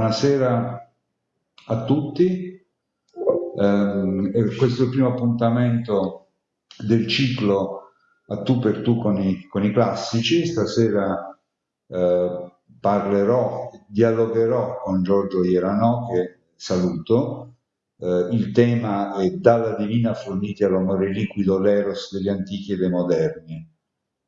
buonasera a tutti. Eh, questo è il primo appuntamento del ciclo a tu per tu con i, con i classici. Stasera eh, parlerò, dialogherò con Giorgio Ierano, che saluto. Eh, il tema è Dalla divina forniti all'amore liquido l'eros degli antichi e dei moderni.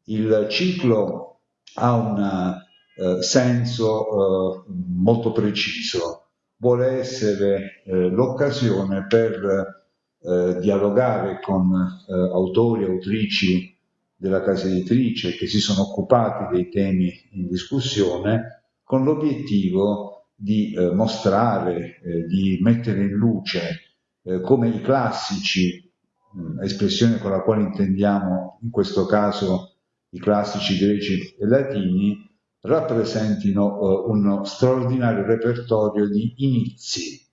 Il ciclo ha un eh, senso eh, molto preciso, vuole essere eh, l'occasione per eh, dialogare con eh, autori e autrici della casa editrice che si sono occupati dei temi in discussione con l'obiettivo di mostrare, di mettere in luce come i classici, mh, espressione con la quale intendiamo in questo caso i classici greci e latini, rappresentino uh, uno straordinario repertorio di inizi,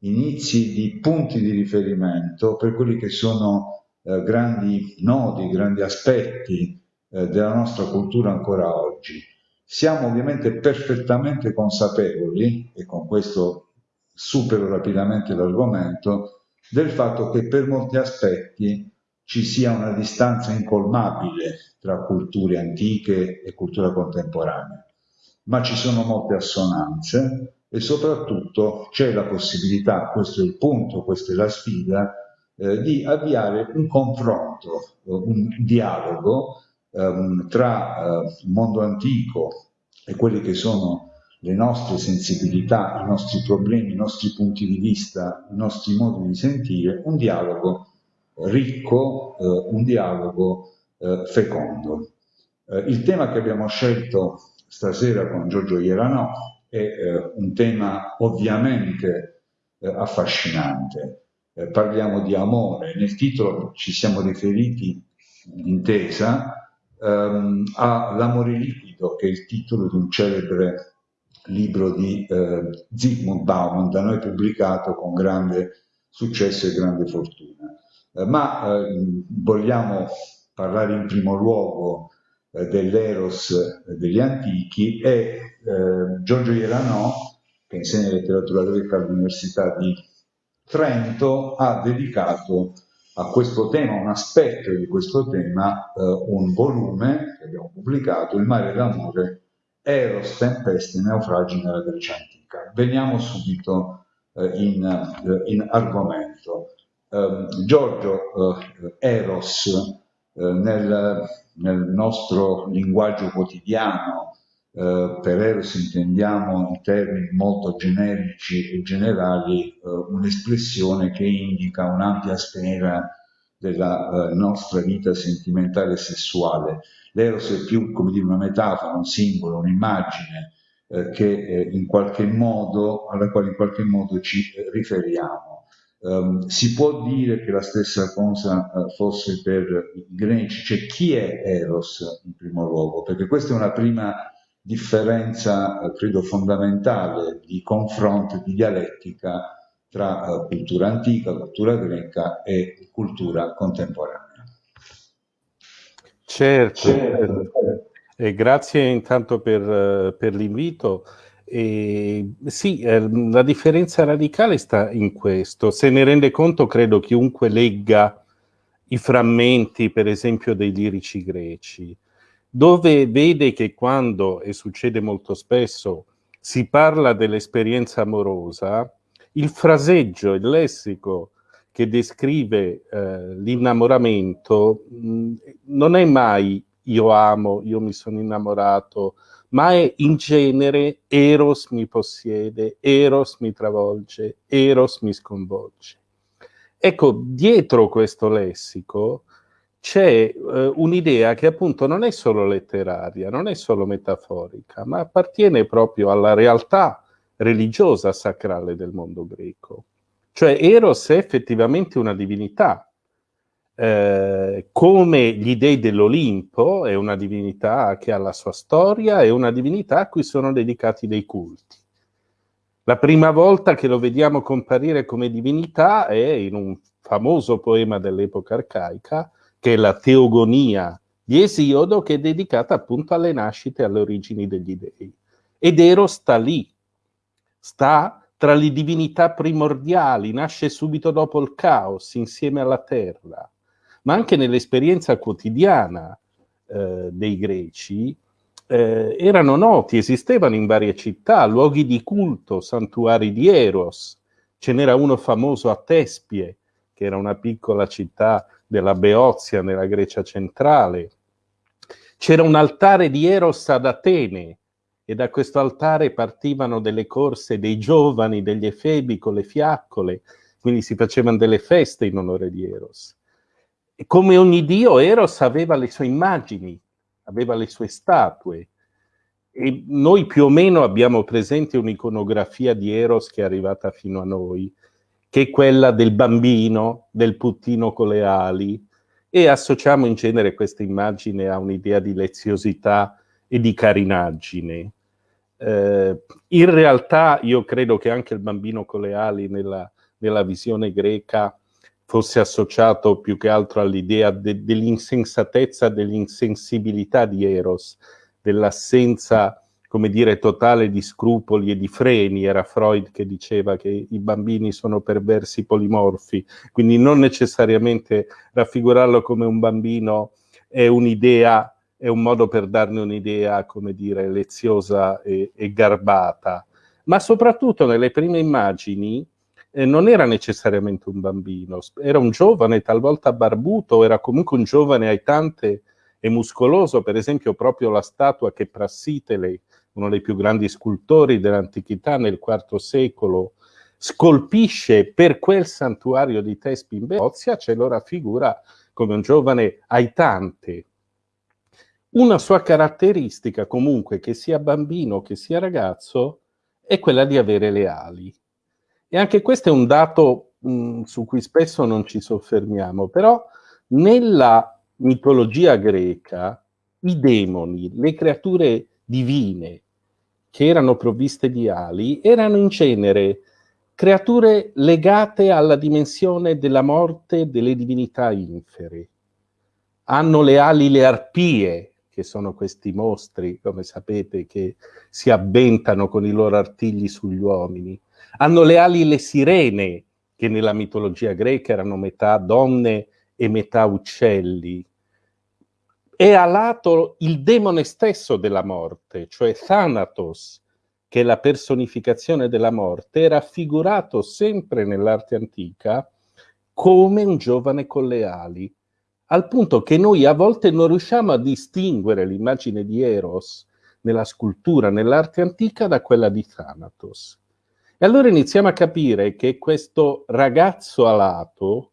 inizi di punti di riferimento per quelli che sono uh, grandi nodi, grandi aspetti uh, della nostra cultura ancora oggi. Siamo ovviamente perfettamente consapevoli, e con questo supero rapidamente l'argomento, del fatto che per molti aspetti ci sia una distanza incolmabile tra culture antiche e cultura contemporanea, ma ci sono molte assonanze e soprattutto c'è la possibilità, questo è il punto, questa è la sfida, eh, di avviare un confronto, un dialogo ehm, tra eh, il mondo antico e quelli che sono le nostre sensibilità, i nostri problemi, i nostri punti di vista, i nostri modi di sentire, un dialogo ricco, eh, un dialogo eh, fecondo. Eh, il tema che abbiamo scelto stasera con Giorgio Ierano è un tema ovviamente affascinante. parliamo di amore, nel titolo ci siamo riferiti d'intesa ehm, all'amore liquido, che è il titolo di un celebre libro di eh, Zygmunt Bauman, da noi pubblicato con grande successo e grande fortuna. Eh, ma eh, vogliamo parlare in primo luogo eh, dell'Eros degli antichi e Giorgio Ierano, che insegna letteratura greca all'Università di Trento, ha dedicato a questo tema, un aspetto di questo tema, un volume che abbiamo pubblicato, Il mare d'amore, Eros, tempeste naufragi nella Grecia antica. Veniamo subito in, in, argomento eh, Giorgio eh, Eros eh, nel, nel, nostro linguaggio quotidiano, eh, per Eros intendiamo in termini molto generici e generali eh, un'espressione che indica un'ampia sfera della nostra vita sentimentale e sessuale. L'Eros è più come dire una metafora, un simbolo, un'immagine che in qualche modo, alla quale in qualche modo ci riferiamo. Um, si può dire che la stessa cosa uh, fosse per i greci, cioè chi è Eros in primo luogo? Perché questa è una prima differenza, uh, credo, fondamentale di confronto, di dialettica tra uh, cultura antica, cultura greca e cultura contemporanea. Certo, certo. E grazie intanto per, per l'invito. E, sì, eh, la differenza radicale sta in questo. Se ne rende conto, credo, chiunque legga i frammenti, per esempio, dei lirici greci, dove vede che quando, e succede molto spesso, si parla dell'esperienza amorosa, il fraseggio, il lessico che descrive eh, l'innamoramento mh, non è mai io amo, io mi sono innamorato, ma è in genere Eros mi possiede, Eros mi travolge, Eros mi sconvolge. Ecco, dietro questo lessico c'è eh, un'idea che appunto non è solo letteraria, non è solo metaforica, ma appartiene proprio alla realtà religiosa sacrale del mondo greco. Cioè Eros è effettivamente una divinità, eh, come gli dei dell'Olimpo, è una divinità che ha la sua storia, è una divinità a cui sono dedicati dei culti. La prima volta che lo vediamo comparire come divinità è in un famoso poema dell'epoca arcaica, che è la Teogonia di Esiodo, che è dedicata appunto alle nascite e alle origini degli dei. Ed Ero sta lì, sta tra le divinità primordiali, nasce subito dopo il caos, insieme alla terra, ma anche nell'esperienza quotidiana eh, dei greci, eh, erano noti, esistevano in varie città, luoghi di culto, santuari di Eros. Ce n'era uno famoso a Tespie, che era una piccola città della Beozia nella Grecia centrale. C'era un altare di Eros ad Atene e da questo altare partivano delle corse dei giovani, degli efebi con le fiaccole, quindi si facevano delle feste in onore di Eros. Come ogni dio, Eros aveva le sue immagini, aveva le sue statue. E noi più o meno abbiamo presente un'iconografia di Eros che è arrivata fino a noi, che è quella del bambino, del puttino con le ali, e associamo in genere questa immagine a un'idea di leziosità e di carinaggine. Eh, in realtà io credo che anche il bambino con le ali nella, nella visione greca fosse associato più che altro all'idea de, dell'insensatezza, dell'insensibilità di Eros, dell'assenza, come dire, totale di scrupoli e di freni. Era Freud che diceva che i bambini sono perversi polimorfi, quindi non necessariamente raffigurarlo come un bambino è un'idea, è un modo per darne un'idea, come dire, leziosa e, e garbata. Ma soprattutto nelle prime immagini, eh, non era necessariamente un bambino, era un giovane talvolta barbuto, era comunque un giovane aitante e muscoloso, per esempio proprio la statua che Prassitele, uno dei più grandi scultori dell'antichità nel IV secolo, scolpisce per quel santuario di Tespi in Beozia, ce lo raffigura come un giovane aitante. Una sua caratteristica comunque, che sia bambino che sia ragazzo, è quella di avere le ali. E anche questo è un dato mh, mm, su cui spesso non ci soffermiamo, però nella mitologia greca i demoni, le creature divine che erano provviste di ali, erano in genere creature legate alla dimensione della morte delle divinità infere. Hanno le ali le arpie, che sono questi mostri, come sapete, che si avventano con i loro artigli sugli uomini hanno le ali le sirene, che nella mitologia greca erano metà donne e metà uccelli. E a lato il demone stesso della morte, cioè Thanatos, che è la personificazione della morte, è raffigurato sempre nell'arte antica come un giovane con le ali, al punto che noi a volte non riusciamo a distinguere l'immagine di Eros nella scultura, nell'arte antica, da quella di Thanatos. E allora iniziamo a capire che questo ragazzo alato,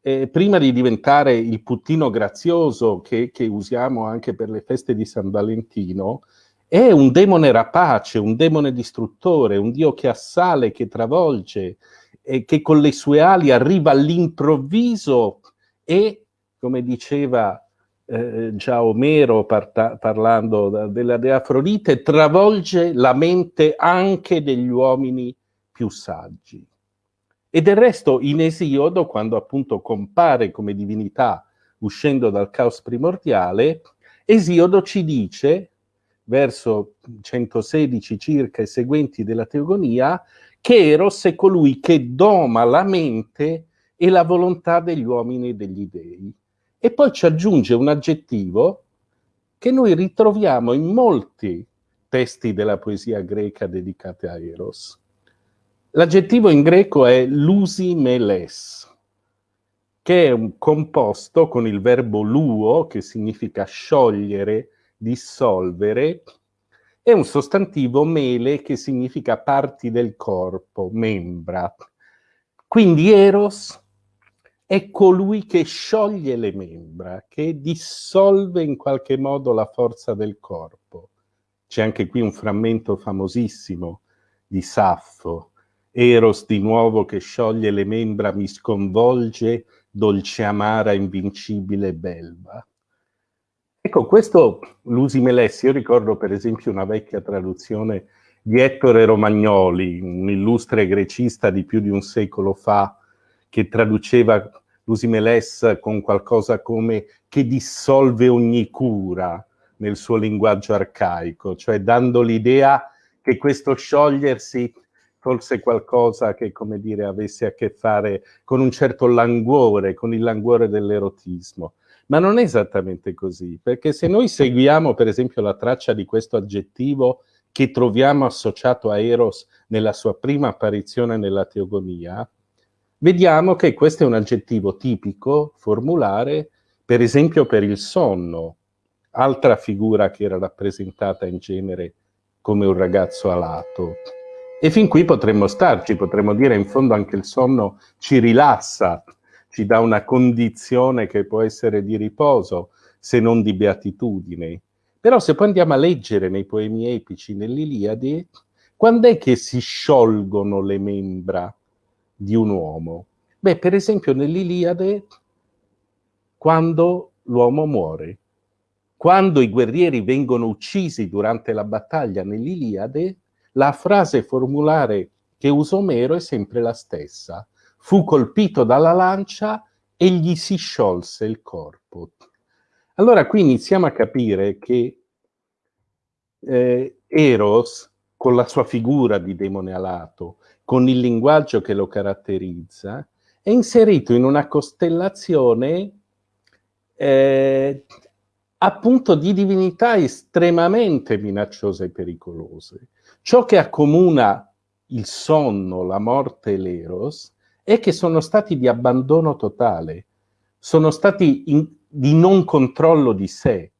eh, prima di diventare il puttino grazioso che, che usiamo anche per le feste di San Valentino, è un demone rapace, un demone distruttore, un dio che assale, che travolge, e che con le sue ali arriva all'improvviso e, come diceva eh, già Omero parlando della dea Afrodite, travolge la mente anche degli uomini più saggi. E del resto in Esiodo, quando appunto compare come divinità uscendo dal caos primordiale, Esiodo ci dice, verso 116 circa e seguenti della Teogonia, che Eros è colui che doma la mente e la volontà degli uomini e degli dei e poi ci aggiunge un aggettivo che noi ritroviamo in molti testi della poesia greca dedicati a Eros. L'aggettivo in greco è lusimeles, che è un composto con il verbo luo, che significa sciogliere, dissolvere, e un sostantivo mele, che significa parti del corpo, membra. Quindi Eros è colui che scioglie le membra, che dissolve in qualche modo la forza del corpo. C'è anche qui un frammento famosissimo di Saffo. Eros di nuovo che scioglie le membra mi sconvolge, dolce amara, invincibile belva. Ecco, questo Lusimelessi, io ricordo per esempio una vecchia traduzione di Ettore Romagnoli, un illustre grecista di più di un secolo fa, che traduceva Lusimeles con qualcosa come che dissolve ogni cura nel suo linguaggio arcaico, cioè dando l'idea che questo sciogliersi fosse qualcosa che, come dire, avesse a che fare con un certo languore, con il languore dell'erotismo. Ma non è esattamente così, perché se noi seguiamo, per esempio, la traccia di questo aggettivo che troviamo associato a Eros nella sua prima apparizione nella teogonia, vediamo che questo è un aggettivo tipico, formulare, per esempio per il sonno, altra figura che era rappresentata in genere come un ragazzo alato. E fin qui potremmo starci, potremmo dire in fondo anche il sonno ci rilassa, ci dà una condizione che può essere di riposo, se non di beatitudine. Però se poi andiamo a leggere nei poemi epici, nell'Iliade, quando è che si sciolgono le membra di un uomo? Beh, per esempio nell'Iliade, quando l'uomo muore. Quando i guerrieri vengono uccisi durante la battaglia nell'Iliade, la frase formulare che usa Omero è sempre la stessa. Fu colpito dalla lancia e gli si sciolse il corpo. Allora qui iniziamo a capire che eh, Eros, con la sua figura di demone alato, con il linguaggio che lo caratterizza, è inserito in una costellazione eh, appunto di divinità estremamente minacciose e pericolose. Ciò che accomuna il sonno, la morte e l'eros è che sono stati di abbandono totale, sono stati in, di non controllo di sé,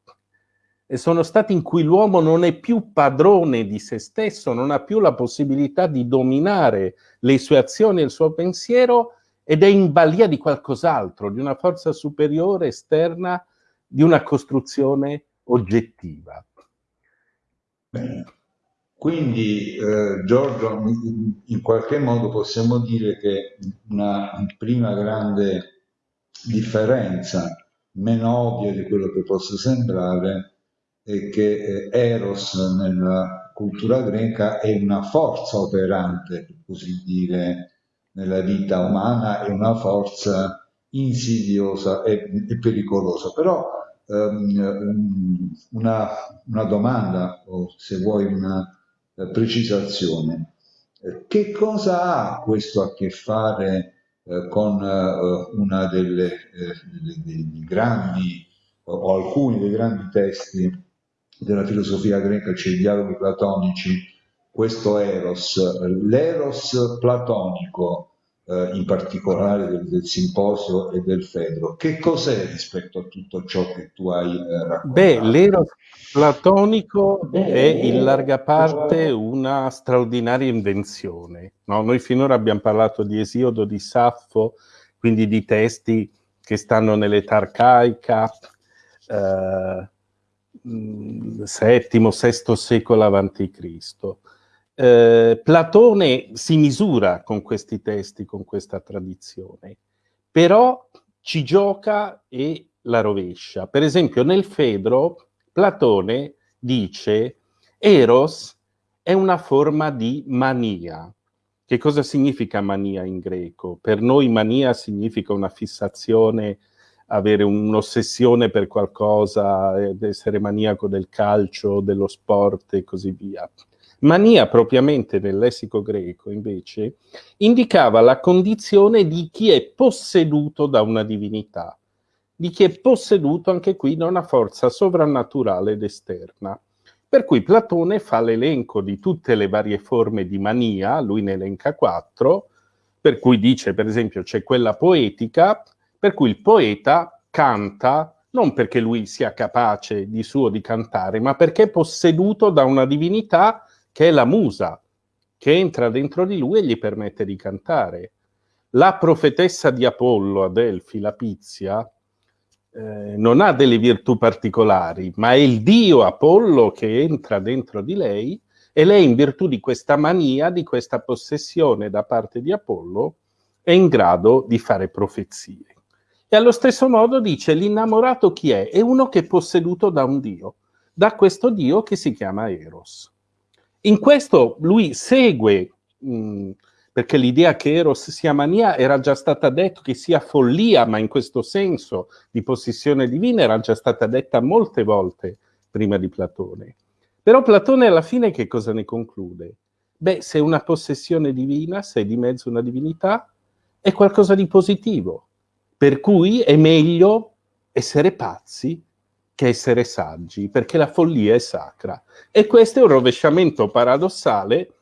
sono stati in cui l'uomo non è più padrone di se stesso, non ha più la possibilità di dominare le sue azioni e il suo pensiero ed è in balia di qualcos'altro, di una forza superiore esterna, di una costruzione oggettiva. Bene. Quindi, eh, Giorgio, in qualche modo possiamo dire che una prima grande differenza, meno ovvia di quello che possa sembrare, è che eh, Eros nella cultura greca è una forza operante, per così dire, nella vita umana, è una forza insidiosa e, e pericolosa. Però ehm, una, una domanda, o se vuoi una eh, precisazione. Eh, che cosa ha questo a che fare eh, con una delle, dei grandi o alcuni dei grandi testi della filosofia greca, cioè i dialoghi platonici, questo eros, l'eros platonico eh, in particolare del, del, simposio e del Fedro. Che cos'è rispetto a tutto ciò che tu hai eh, raccontato? Beh, l'eros platonico è in larga parte una straordinaria invenzione. No? Noi finora abbiamo parlato di Esiodo, di Saffo, quindi di testi che stanno nell'età arcaica, eh, VII, VI secolo Cristo. Eh, Platone si misura con questi testi, con questa tradizione, però ci gioca e la rovescia. Per esempio nel Fedro Platone dice Eros è una forma di mania. Che cosa significa mania in greco? Per noi mania significa una fissazione, avere un'ossessione per qualcosa, essere maniaco del calcio, dello sport e così via. Mania propriamente nel lessico greco, invece, indicava la condizione di chi è posseduto da una divinità, di chi è posseduto anche qui da una forza sovrannaturale ed esterna. Per cui Platone fa l'elenco di tutte le varie forme di mania, lui ne elenca quattro, per cui dice, per esempio, c'è quella poetica, per cui il poeta canta non perché lui sia capace di suo di cantare, ma perché è posseduto da una divinità che è la musa, che entra dentro di lui e gli permette di cantare. La profetessa di Apollo a Delfi, la Pizia, eh, non ha delle virtù particolari, ma è il dio Apollo che entra dentro di lei e lei in virtù di questa mania, di questa possessione da parte di Apollo, è in grado di fare profezie. E allo stesso modo dice l'innamorato chi è? È uno che è posseduto da un dio, da questo dio che si chiama Eros. In questo lui segue, mh, mm, perché l'idea che Eros sia mania era già stata detta che sia follia, ma in questo senso di possessione divina era già stata detta molte volte prima di Platone. Però Platone alla fine che cosa ne conclude? Beh, se una possessione divina, se è di mezzo una divinità, è qualcosa di positivo, per cui è meglio essere pazzi che essere saggi, perché la follia è sacra. E questo è un rovesciamento paradossale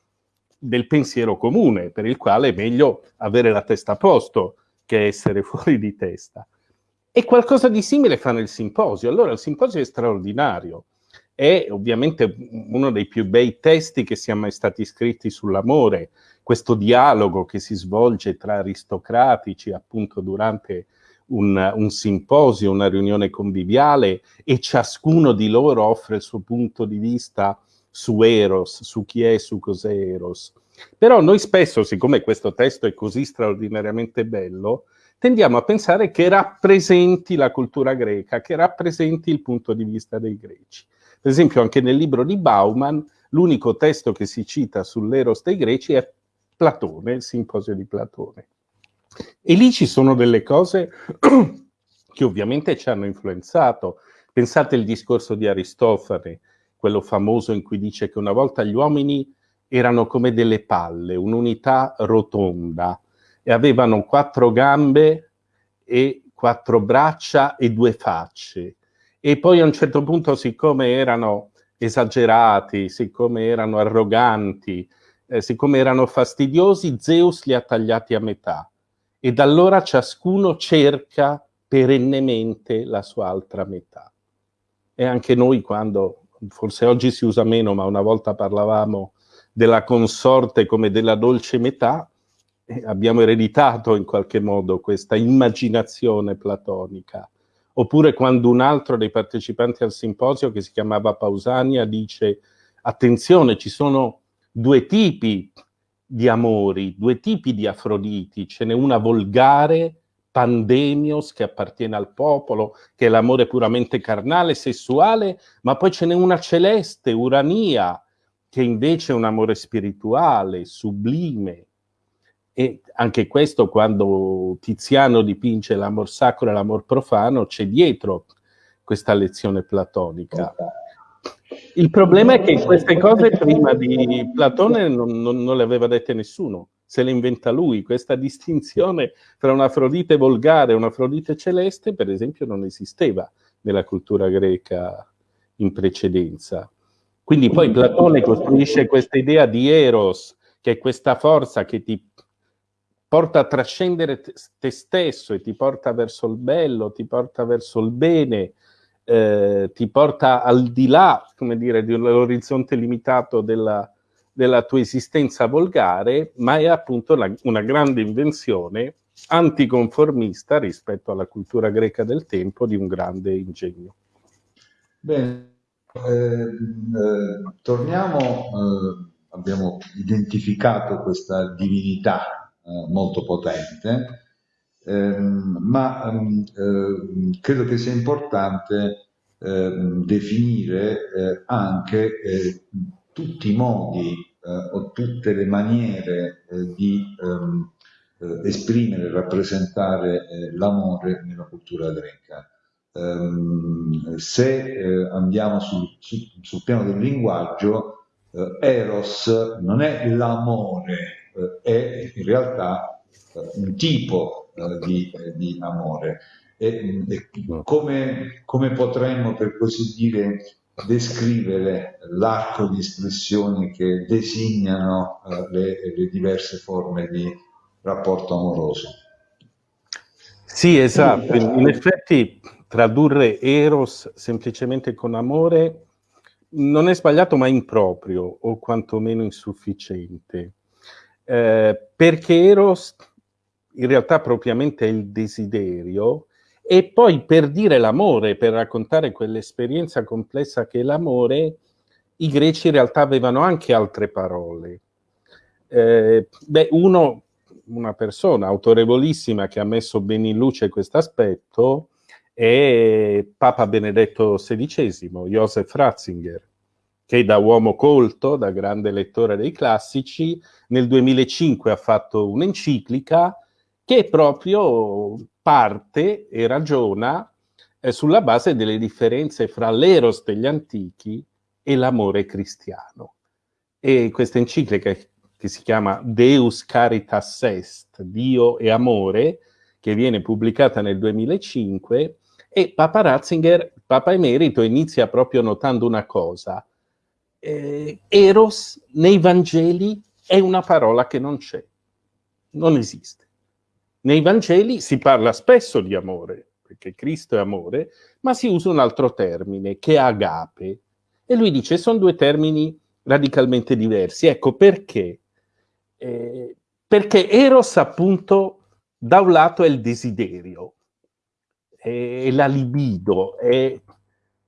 del pensiero comune, per il quale è meglio avere la testa a posto che essere fuori di testa. E qualcosa di simile fa nel simposio. Allora il simposio è straordinario. È ovviamente uno dei più bei testi che siano mai stati scritti sull'amore, questo dialogo che si svolge tra aristocratici appunto durante un, un, simposio, una riunione conviviale e ciascuno di loro offre il suo punto di vista su Eros, su chi è, su cos'è Eros. Però noi spesso, siccome questo testo è così straordinariamente bello, tendiamo a pensare che rappresenti la cultura greca, che rappresenti il punto di vista dei greci. Per esempio anche nel libro di Bauman l'unico testo che si cita sull'Eros dei greci è Platone, il simposio di Platone. E lì ci sono delle cose che ovviamente ci hanno influenzato. Pensate al discorso di Aristofane, quello famoso in cui dice che una volta gli uomini erano come delle palle, un'unità rotonda, e avevano quattro gambe e quattro braccia e due facce. E poi a un certo punto, siccome erano esagerati, siccome erano arroganti, eh, siccome erano fastidiosi, Zeus li ha tagliati a metà e da allora ciascuno cerca perennemente la sua altra metà. E anche noi quando, forse oggi si usa meno, ma una volta parlavamo della consorte come della dolce metà, eh, abbiamo ereditato in qualche modo questa immaginazione platonica. Oppure quando un altro dei partecipanti al simposio, che si chiamava Pausania, dice attenzione, ci sono due tipi di amori, due tipi di Afroditi, ce n'è una volgare, pandemios, che appartiene al popolo, che è l'amore puramente carnale, sessuale, ma poi ce n'è una celeste, Urania, che invece è un amore spirituale, sublime. E anche questo, quando Tiziano dipinge l'amor sacro e l'amor profano, c'è dietro questa lezione platonica. Il problema è che queste cose prima di Platone non, non, non, le aveva dette nessuno, se le inventa lui. Questa distinzione tra un'Afrodite volgare e un'Afrodite celeste, per esempio, non esisteva nella cultura greca in precedenza. Quindi poi Platone costruisce questa idea di Eros, che è questa forza che ti porta a trascendere te stesso e ti porta verso il bello, ti porta verso il bene, eh, ti porta al di là, come dire, dell'orizzonte limitato della, della, tua esistenza volgare, ma è appunto la, una grande invenzione anticonformista rispetto alla cultura greca del tempo di un grande ingegno. Bene, eh, eh, torniamo, eh, abbiamo identificato questa divinità molto potente, Ehm, ma ehm, ehm, credo che sia importante definire eh, anche eh, tutti i modi eh, o tutte le maniere di esprimere e rappresentare l'amore nella cultura greca. se andiamo sul, sul, piano del linguaggio, Eros non è l'amore, è in realtà un tipo eh, di, eh, di, amore. E, e come, come, potremmo, per così dire, descrivere l'arco di espressioni che designano le, le diverse forme di rapporto amoroso? Sì, esatto. In effetti tradurre eros semplicemente con amore non è sbagliato ma improprio o quantomeno insufficiente. Eh, perché eros in realtà propriamente è il desiderio, e poi per dire l'amore, per raccontare quell'esperienza complessa che è l'amore, i greci in realtà avevano anche altre parole. Eh, beh, uno, una persona autorevolissima che ha messo bene in luce questo aspetto è Papa Benedetto XVI, Joseph Ratzinger, che da uomo colto, da grande lettore dei classici, nel 2005 ha fatto un'enciclica che proprio parte e ragiona eh, sulla base delle differenze fra l'eros degli antichi e l'amore cristiano. E questa enciclica che si chiama Deus Caritas Est, Dio e Amore, che viene pubblicata nel 2005, e Papa Ratzinger, Papa Emerito, inizia proprio notando una cosa. Eh, eros nei Vangeli è una parola che non c'è, non esiste. Nei Vangeli si parla spesso di amore, perché Cristo è amore, ma si usa un altro termine, che è agape. E lui dice, sono due termini radicalmente diversi. Ecco perché. Eh, perché Eros, appunto, da un lato è il desiderio, è la libido, è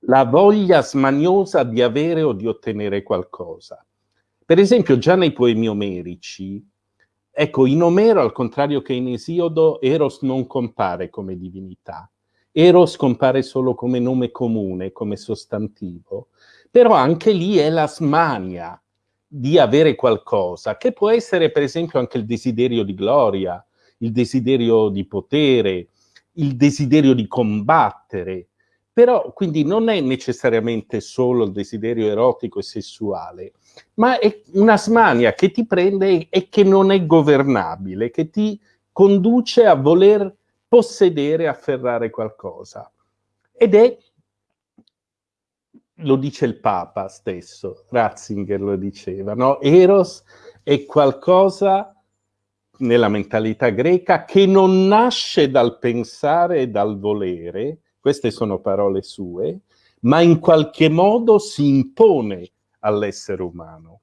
la voglia smaniosa di avere o di ottenere qualcosa. Per esempio, già nei poemi omerici, ecco, in Omero, al contrario che in Esiodo, Eros non compare come divinità. Eros compare solo come nome comune, come sostantivo, però anche lì è la smania di avere qualcosa, che può essere per esempio anche il desiderio di gloria, il desiderio di potere, il desiderio di combattere, però quindi non è necessariamente solo il desiderio erotico e sessuale, ma è una smania che ti prende e che non è governabile, che ti conduce a voler possedere, afferrare qualcosa. Ed è, lo dice il Papa stesso, Ratzinger lo diceva, no? Eros è qualcosa nella mentalità greca che non nasce dal pensare e dal volere, queste sono parole sue, ma in qualche modo si impone all'essere umano.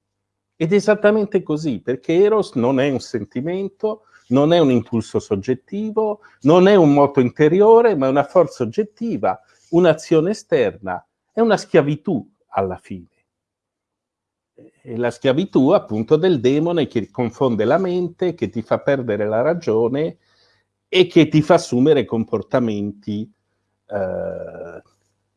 Ed è esattamente così, perché Eros non è un sentimento, non è un impulso soggettivo, non è un moto interiore, ma è una forza oggettiva, un'azione esterna, è una schiavitù alla fine. È la schiavitù appunto del demone che confonde la mente, che ti fa perdere la ragione e che ti fa assumere comportamenti eh,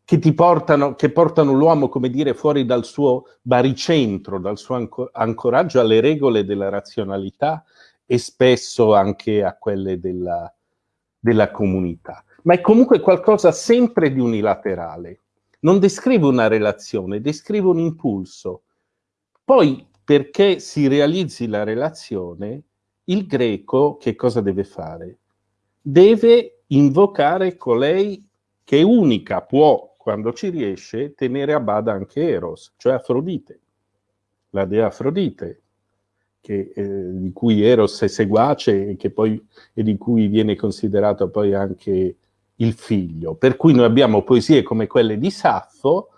che ti portano, che portano l'uomo, come dire, fuori dal suo baricentro, dal suo ancoraggio alle regole della razionalità e spesso anche a quelle della, della comunità. Ma è comunque qualcosa sempre di unilaterale. Non descrive una relazione, descrive un impulso. Poi, perché si realizzi la relazione, il greco che cosa deve fare? Deve invocare colei che unica può, quando ci riesce, tenere a bada anche Eros, cioè Afrodite, la dea Afrodite, che, eh, di cui Eros è seguace e, poi, e di cui viene considerato poi anche il figlio. Per cui noi abbiamo poesie come quelle di Saffo,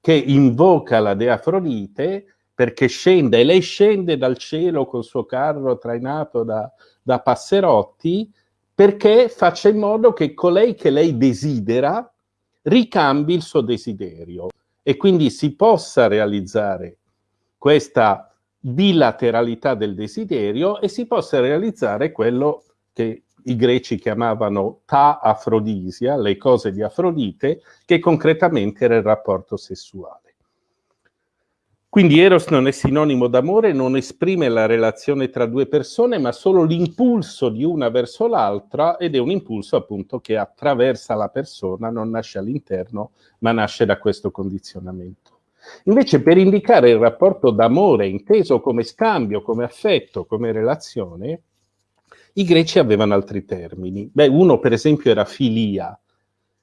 che invoca la dea Afrodite perché scende, e lei scende dal cielo col suo carro trainato da, da passerotti, perché faccia in modo che colei che lei desidera ricambi il suo desiderio e quindi si possa realizzare questa bilateralità del desiderio e si possa realizzare quello che i greci chiamavano ta afrodisia, le cose di Afrodite, che concretamente era il rapporto sessuale. Quindi Eros non è sinonimo d'amore, non esprime la relazione tra due persone, ma solo l'impulso di una verso l'altra ed è un impulso appunto che attraversa la persona, non nasce all'interno, ma nasce da questo condizionamento. Invece per indicare il rapporto d'amore inteso come scambio, come affetto, come relazione, i greci avevano altri termini. Beh, uno per esempio era filia,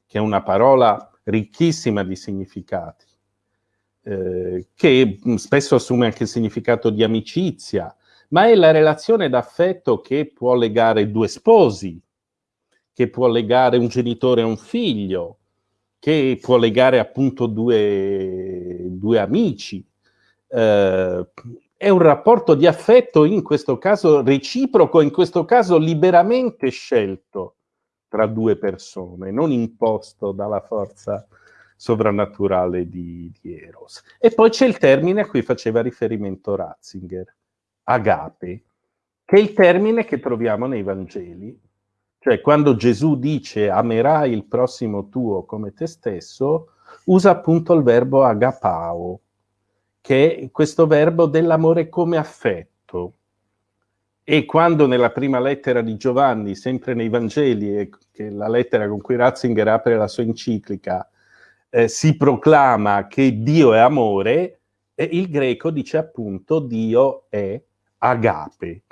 che è una parola ricchissima di significati eh, che mm, spesso assume anche il significato di amicizia, ma è la relazione d'affetto che può legare due sposi, che può legare un genitore e un figlio, che può legare appunto due, due amici. Eh, è un rapporto di affetto in questo caso reciproco, in questo caso liberamente scelto tra due persone, non imposto dalla forza sovrannaturale di, di Eros. E poi c'è il termine a cui faceva riferimento Ratzinger, agape, che è il termine che troviamo nei Vangeli. Cioè, quando Gesù dice amerai il prossimo tuo come te stesso, usa appunto il verbo agapao, che è questo verbo dell'amore come affetto. E quando nella prima lettera di Giovanni, sempre nei Vangeli, che è la lettera con cui Ratzinger apre la sua enciclica, eh, si proclama che Dio è amore, e il greco dice appunto Dio è agape.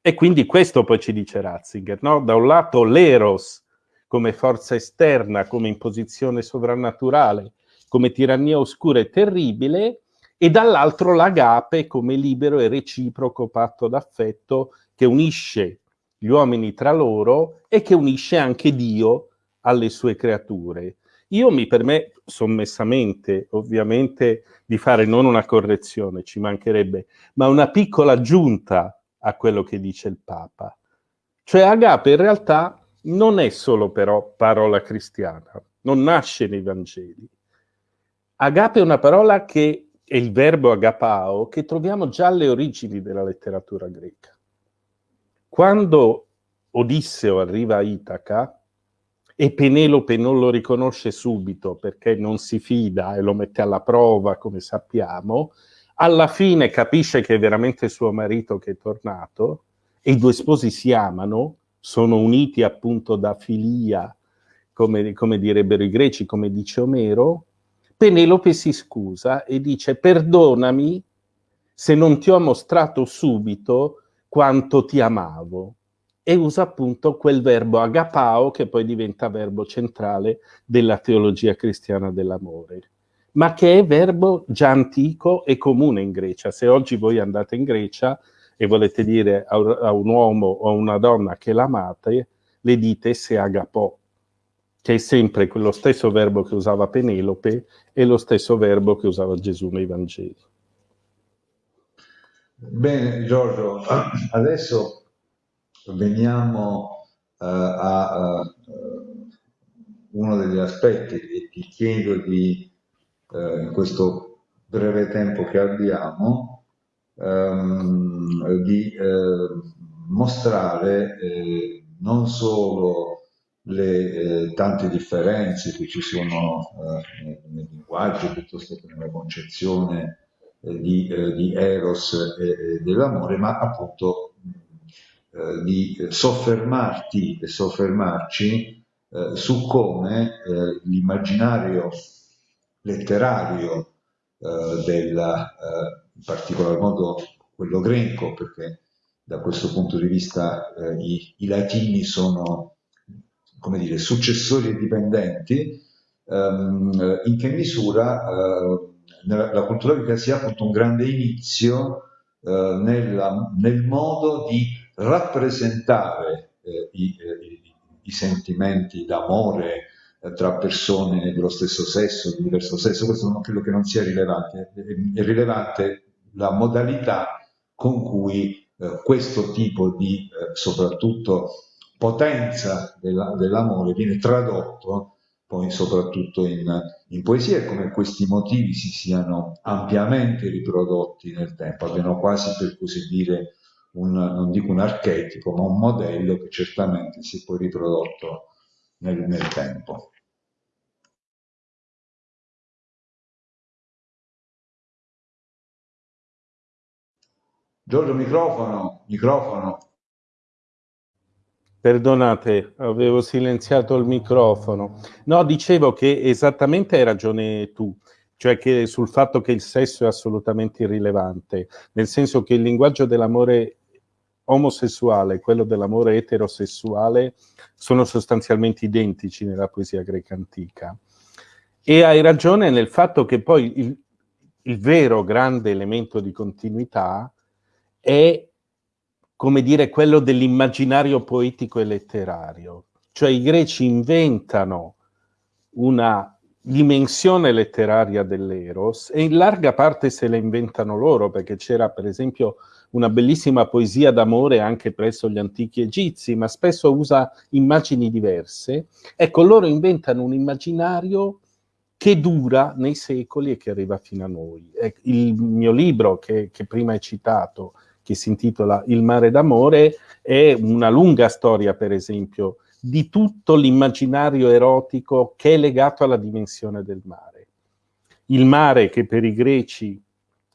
E quindi questo poi ci dice Ratzinger, no? Da un lato l'eros come forza esterna, come imposizione sovrannaturale, come tirannia oscura e terribile, e dall'altro l'agape come libero e reciproco patto d'affetto che unisce gli uomini tra loro e che unisce anche Dio alle sue creature. Io mi permetto sommessamente, ovviamente, di fare non una correzione, ci mancherebbe, ma una piccola aggiunta a quello che dice il Papa. Cioè agape in realtà non è solo però parola cristiana, non nasce nei Vangeli. Agape è una parola che è il verbo agapao che troviamo già alle origini della letteratura greca. Quando Odisseo arriva a Itaca, e Penelope non lo riconosce subito perché non si fida e lo mette alla prova, come sappiamo, alla fine capisce che è veramente suo marito che è tornato e i due sposi si amano, sono uniti appunto da filia, come, come direbbero i greci, come dice Omero, Penelope si scusa e dice perdonami se non ti ho mostrato subito quanto ti amavo e usa appunto quel verbo agapao che poi diventa verbo centrale della teologia cristiana dell'amore, ma che è verbo già antico e comune in Grecia. Se oggi voi andate in Grecia e volete dire a, un uomo o a una donna che l'amate, le dite se agapò, che è sempre quello stesso verbo che usava Penelope e lo stesso verbo che usava Gesù nei Vangeli. Bene Giorgio, adesso veniamo uh, a uh, uno degli aspetti che ti chiedo di, uh, in questo breve tempo che abbiamo, um, di mostrare non solo le tante differenze che ci sono nel, nel linguaggio piuttosto che nella concezione di, di Eros e dell'amore, ma appunto eh, di soffermarti e soffermarci eh, su come eh, l'immaginario letterario eh, della, eh, in particolar modo quello greco, perché da questo punto di vista i, i, latini sono come dire, successori e dipendenti, ehm, in che misura nella, la cultura greca sia appunto un grande inizio nella, nel modo di rappresentare eh, i, eh, i, i, sentimenti d'amore eh, tra persone dello stesso sesso, di diverso sesso, questo non credo che non sia rilevante, è, rilevante la modalità con cui eh, questo tipo di eh, soprattutto potenza della, dell'amore viene tradotto poi soprattutto in, in, poesia e come questi motivi si siano ampiamente riprodotti nel tempo, abbiano quasi per così dire un, non dico un archetipo, ma un modello che certamente si è poi riprodotto nel, nel tempo. Giorgio, microfono, microfono. Perdonate, avevo silenziato il microfono. No, dicevo che esattamente hai ragione tu, cioè che sul fatto che il sesso è assolutamente irrilevante, nel senso che il linguaggio dell'amore omosessuale e quello dell'amore eterosessuale sono sostanzialmente identici nella poesia greca antica. E hai ragione nel fatto che poi il, il vero grande elemento di continuità è, come dire, quello dell'immaginario poetico e letterario. Cioè i greci inventano una dimensione letteraria dell'Eros e in larga parte se la inventano loro, perché c'era per esempio una bellissima poesia d'amore anche presso gli antichi egizi, ma spesso usa immagini diverse. Ecco, loro inventano un immaginario che dura nei secoli e che arriva fino a noi. Il mio libro, che, che prima hai citato, che si intitola Il mare d'amore, è una lunga storia, per esempio, di tutto l'immaginario erotico che è legato alla dimensione del mare. Il mare che per i greci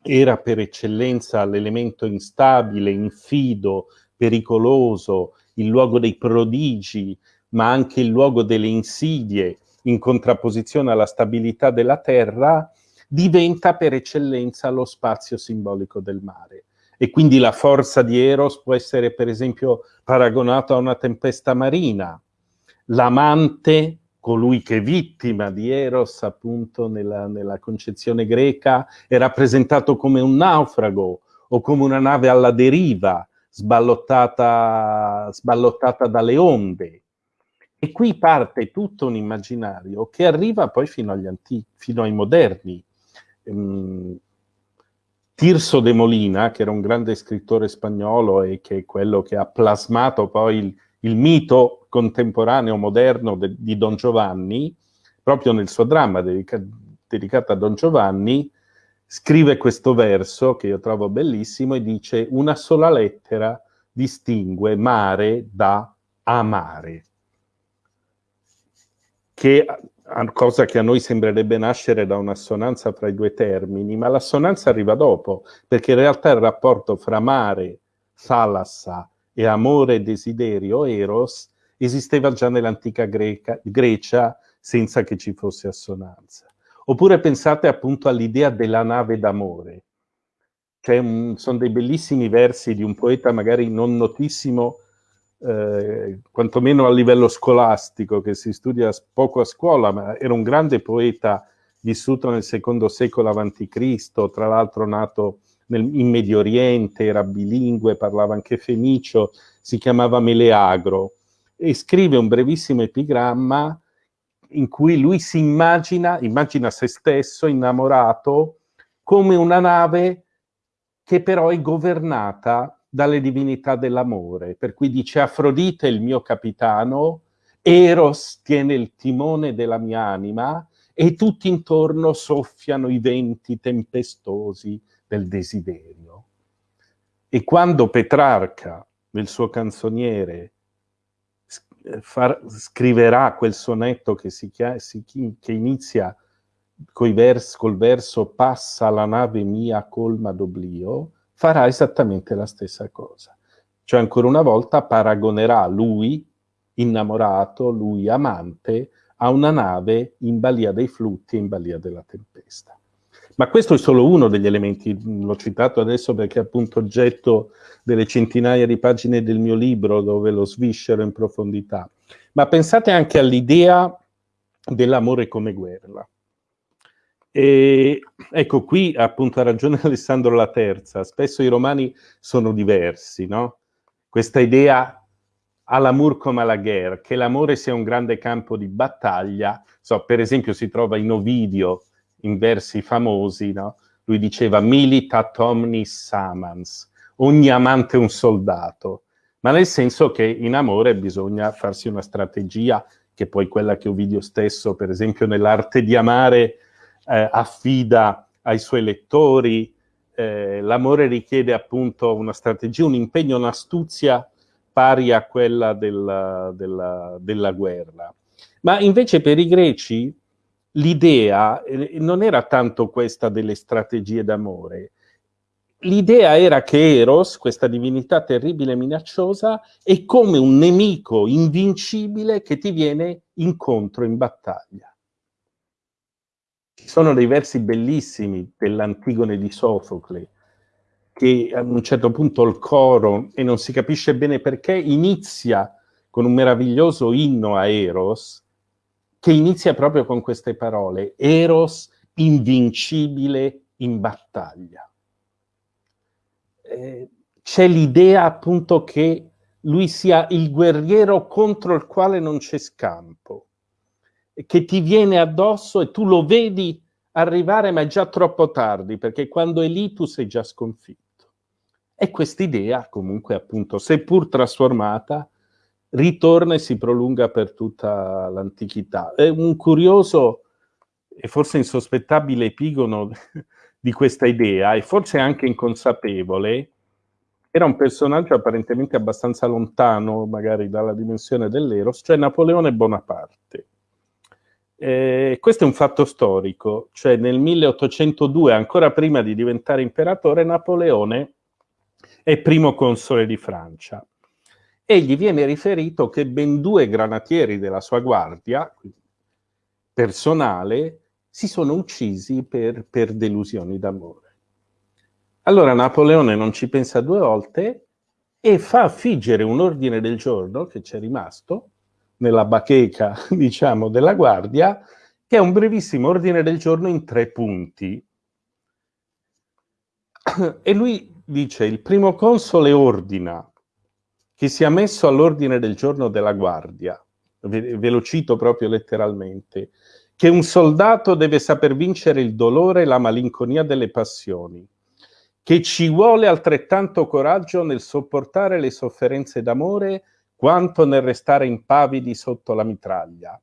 era per eccellenza l'elemento instabile, infido, pericoloso, il luogo dei prodigi, ma anche il luogo delle insidie, in contrapposizione alla stabilità della terra, diventa per eccellenza lo spazio simbolico del mare. E quindi la forza di Eros può essere per esempio paragonata a una tempesta marina. L'amante, colui che è vittima di Eros appunto nella, nella concezione greca, è rappresentato come un naufrago o come una nave alla deriva, sballottata, sballottata dalle onde. E qui parte tutto un immaginario che arriva poi fino agli antichi, fino ai moderni. Um, Tirso de Molina, che era un grande scrittore spagnolo e che è quello che ha plasmato poi il, il mito contemporaneo moderno de, di Don Giovanni, proprio nel suo dramma dedica, dedicato a Don Giovanni, scrive questo verso che io trovo bellissimo e dice una sola lettera distingue mare da amare, che cosa che a noi sembrerebbe nascere da un'assonanza fra i due termini, ma l'assonanza arriva dopo, perché in realtà il rapporto fra mare, thalassa e amore, desiderio, eros, esisteva già nell'antica Grecia senza che ci fosse assonanza. Oppure pensate appunto all'idea della nave d'amore. sono dei bellissimi versi di un poeta magari non notissimo, eh, quantomeno a livello scolastico, che si studia poco a scuola, ma era un grande poeta vissuto nel secondo secolo a.C., tra l'altro nato nel, in Medio Oriente, era bilingue, parlava anche fenicio, si chiamava Meleagro e scrive un brevissimo epigramma in cui lui si immagina, immagina se stesso innamorato come una nave che però è governata dalle divinità dell'amore, per cui dice Afrodite è il mio capitano, Eros tiene il timone della mia anima e tutti intorno soffiano i venti tempestosi del desiderio. E quando Petrarca, nel suo canzoniere, far, scriverà quel sonetto che, si, si, che inizia vers, col verso passa la nave mia colma d'oblio, farà esattamente la stessa cosa. Cioè ancora una volta paragonerà lui, innamorato, lui amante, a una nave in balia dei flutti e in balia della tempesta. Ma questo è solo uno degli elementi, l'ho citato adesso perché è appunto oggetto delle centinaia di pagine del mio libro dove lo sviscero in profondità. Ma pensate anche all'idea dell'amore come guerra. E ecco, qui appunto ha ragione Alessandro la Terza, spesso i romani sono diversi, no? Questa idea all'amour come alla guerra, che l'amore sia un grande campo di battaglia, so, per esempio si trova in Ovidio, in versi famosi, no? Lui diceva militat omnis samans, ogni amante un soldato, ma nel senso che in amore bisogna farsi una strategia, che poi quella che Ovidio stesso, per esempio nell'arte di amare, eh, affida ai suoi lettori. Eh, l'amore richiede appunto una strategia, un impegno, un'astuzia pari a quella della, della, della guerra. Ma invece per i greci l'idea eh, non era tanto questa delle strategie d'amore, l'idea era che Eros, questa divinità terribile e minacciosa, è come un nemico invincibile che ti viene incontro in battaglia. Ci sono dei versi bellissimi dell'Antigone di Sofocle, che a un certo punto il coro, e non si capisce bene perché, inizia con un meraviglioso inno a Eros, che inizia proprio con queste parole, Eros invincibile in battaglia. Eh, c'è l'idea appunto che lui sia il guerriero contro il quale non c'è scampo, che ti viene addosso e tu lo vedi arrivare, ma è già troppo tardi, perché quando è lì tu sei già sconfitto. E quest'idea, comunque, appunto, seppur trasformata, ritorna e si prolunga per tutta l'antichità. È un curioso e forse insospettabile epigono di questa idea, e forse anche inconsapevole, era un personaggio apparentemente abbastanza lontano, magari dalla dimensione dell'Eros, cioè Napoleone Bonaparte. Eh, questo è un fatto storico, cioè nel 1802, ancora prima di diventare imperatore, Napoleone è primo console di Francia e gli viene riferito che ben due granatieri della sua guardia, personale, si sono uccisi per, per delusioni d'amore. Allora Napoleone non ci pensa due volte e fa affiggere un ordine del giorno che c'è rimasto nella bacheca, diciamo, della guardia, che è un brevissimo ordine del giorno in tre punti. E lui dice, il primo console ordina che sia messo all'ordine del giorno della guardia, ve, lo cito proprio letteralmente, che un soldato deve saper vincere il dolore e la malinconia delle passioni, che ci vuole altrettanto coraggio nel sopportare le sofferenze d'amore quanto nel restare impavidi sotto la mitraglia,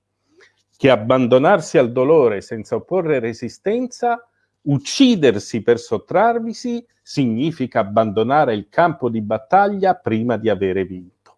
che abbandonarsi al dolore senza opporre resistenza, uccidersi per sottrarvisi, significa abbandonare il campo di battaglia prima di avere vinto.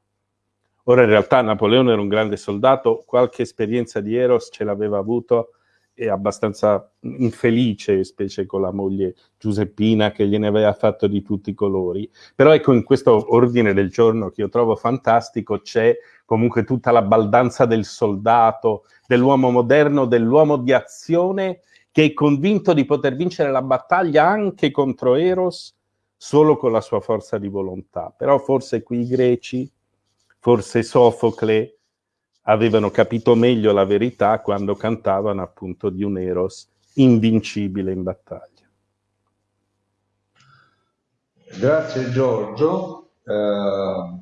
Ora in realtà Napoleone era un grande soldato, qualche esperienza di Eros ce l'aveva avuto e abbastanza infelice, specie con la moglie Giuseppina che gliene aveva fatto di tutti i colori. Però ecco, in questo ordine del giorno che io trovo fantastico c'è comunque tutta la baldanza del soldato, dell'uomo moderno, dell'uomo di azione che è convinto di poter vincere la battaglia anche contro Eros solo con la sua forza di volontà. Però forse qui i greci Forse Sofocle avevano capito meglio la verità quando cantavano appunto di un Eros invincibile in battaglia. Grazie Giorgio. Uh,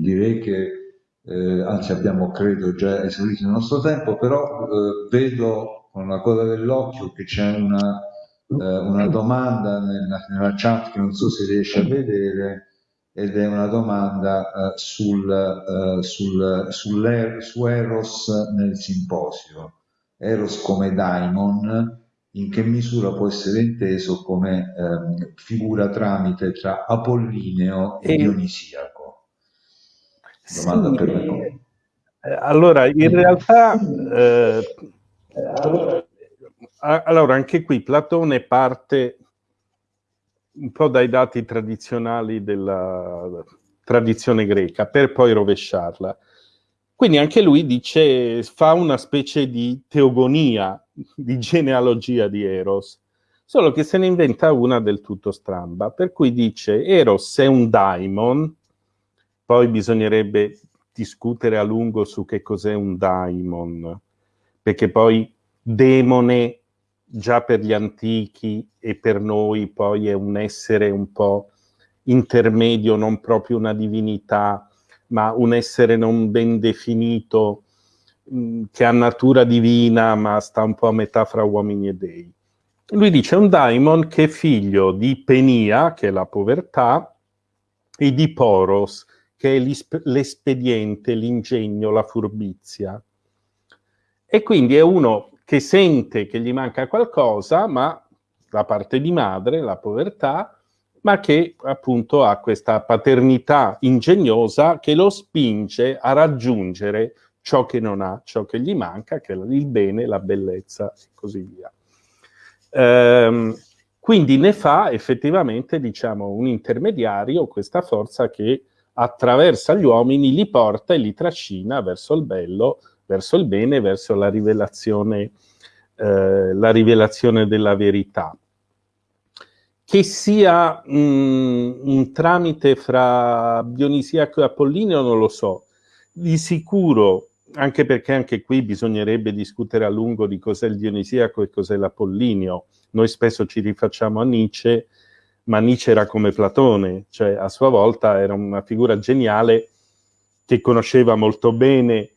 direi che eh, anzi abbiamo credo già esaurito il nostro tempo, però eh, vedo con la coda dell'occhio che c'è una, eh, una domanda nella, nella, chat che non so se riesce a vedere ed è una domanda sul, uh, sul, sul, su Eros nel simposio. Eros come daimon, in che misura può essere inteso come um, figura tramite tra Apollineo e, e... Dionisiaco? Domanda sì, per me. Eh, allora, in realtà, eh, allora, anche qui Platone parte un po' dai dati tradizionali della tradizione greca, per poi rovesciarla. Quindi anche lui dice, fa una specie di teogonia, di genealogia di Eros, solo che se ne inventa una del tutto stramba, per cui dice Eros è un daimon, poi bisognerebbe discutere a lungo su che cos'è un daimon, perché poi demone già per gli antichi e per noi poi è un essere un po' intermedio, non proprio una divinità, ma un essere non ben definito, mm, che ha natura divina, ma sta un po' a metà fra uomini e dei. Lui dice un daimon che è figlio di Penia, che è la povertà, e di Poros, che è l'espediente, l'ingegno, la furbizia. E quindi è uno che sente che gli manca qualcosa, ma la parte di madre, la povertà, ma che appunto ha questa paternità ingegnosa che lo spinge a raggiungere ciò che non ha, ciò che gli manca, che è il bene, la bellezza e così via. Ehm, quindi ne fa effettivamente, diciamo, un intermediario, questa forza che attraversa gli uomini, li porta e li trascina verso il bello, verso il bene, verso la rivelazione, eh, la rivelazione della verità. Che sia mh, un tramite fra Dionisiaco e Apollineo non lo so. Di sicuro, anche perché anche qui bisognerebbe discutere a lungo di cos'è il Dionisiaco e cos'è l'Apollineo. Noi spesso ci rifacciamo a Nietzsche, ma Nietzsche era come Platone, cioè a sua volta era una figura geniale che conosceva molto bene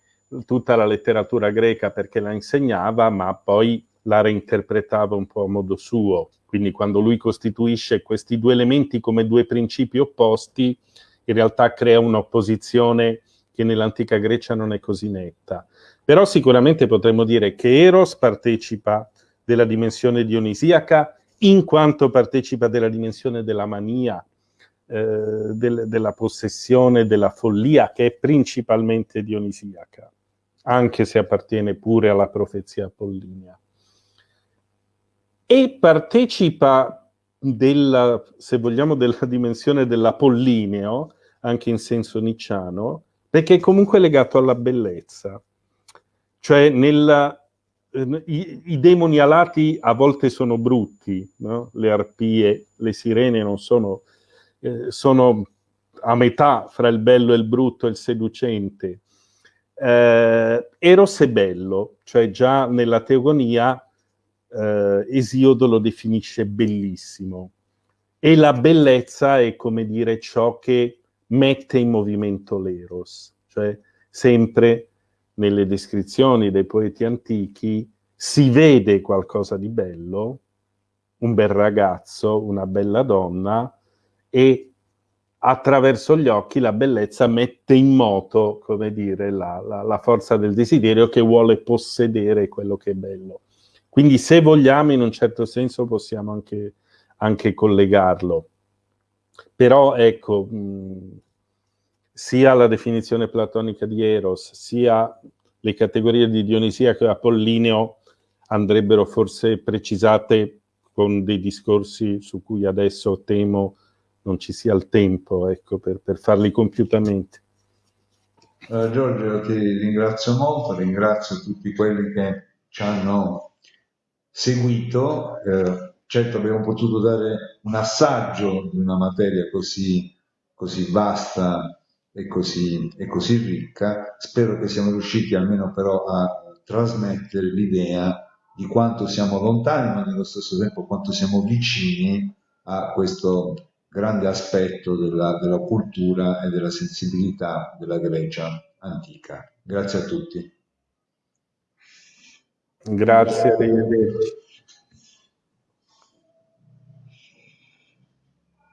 tutta la letteratura greca perché la insegnava, ma poi la reinterpretava un po' a modo suo. Quindi quando lui costituisce questi due elementi come due principi opposti, in realtà crea un'opposizione che nell'antica Grecia non è così netta. Però sicuramente potremmo dire che Eros partecipa della dimensione dionisiaca in quanto partecipa della dimensione della mania, eh, del, della possessione, della follia, che è principalmente dionisiaca anche se appartiene pure alla profezia apollinea. E partecipa della, se vogliamo, della dimensione dell'apollineo, anche in senso nicciano, perché è comunque legato alla bellezza. Cioè nella, i, i, demoni alati a volte sono brutti, no? le arpie, le sirene non sono, eh, sono a metà fra il bello e il brutto e il seducente. Eh, Eros è bello, cioè già nella teogonia eh, Esiodo lo definisce bellissimo. E la bellezza è come dire ciò che mette in movimento l'Eros, cioè sempre nelle descrizioni dei poeti antichi si vede qualcosa di bello, un bel ragazzo, una bella donna, e attraverso gli occhi la bellezza mette in moto, come dire, la, la, la, forza del desiderio che vuole possedere quello che è bello. Quindi se vogliamo, in un certo senso, possiamo anche, anche collegarlo. Però, ecco, mh, sia la definizione platonica di Eros, sia le categorie di Dionisia e Apollineo andrebbero forse precisate con dei discorsi su cui adesso temo non ci sia il tempo ecco, per, per farli compiutamente. Uh, Giorgio, ti ringrazio molto, ringrazio tutti quelli che ci hanno seguito. Eh, certo abbiamo potuto dare un assaggio di una materia così, così vasta e così, e così ricca. Spero che siamo riusciti almeno però a trasmettere l'idea di quanto siamo lontani, ma nello stesso tempo quanto siamo vicini a questo grande aspetto della, della cultura e della sensibilità della Grecia antica. Grazie a tutti. Grazie. Grazie.